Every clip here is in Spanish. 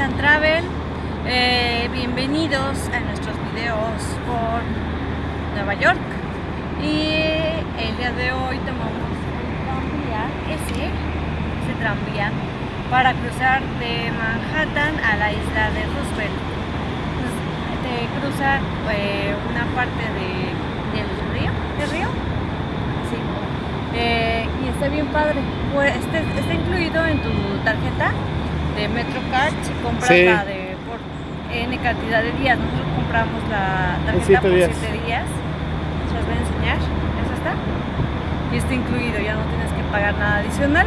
and Travel. Eh, bienvenidos a nuestros videos por Nueva York. Y el día de hoy tomamos el tranvía, ese, ese tranvía, para cruzar de Manhattan a la isla de Roosevelt. Pues, te cruza eh, una parte del río, ¿del río? Sí. Eh, y está bien padre. Pues, este, está incluido en tu tarjeta de MetroCard si compras Sí. la de por N cantidad de días. Nosotros compramos la tarjeta siete por días. 7 días. Se las voy a enseñar. Esa está. Y está incluido, ya no tienes que pagar nada adicional.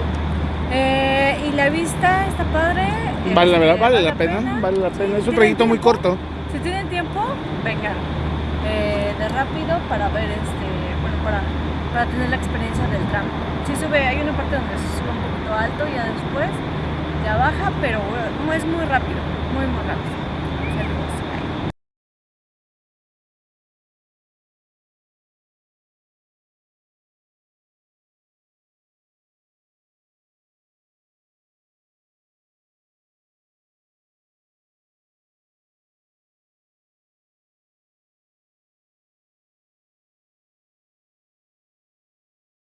Eh, y la vista está padre. Vale, la este, verdad, vale la pena, vale la pena. Es un ¿Tienen trayecto muy corto. Si tienen tiempo, vengan eh, de rápido para ver este, bueno, para, para tener la experiencia del tram. Sí sube, hay una parte donde se sube un poquito alto, ya después ya baja, pero bueno, no es muy rápido, muy muy rápido.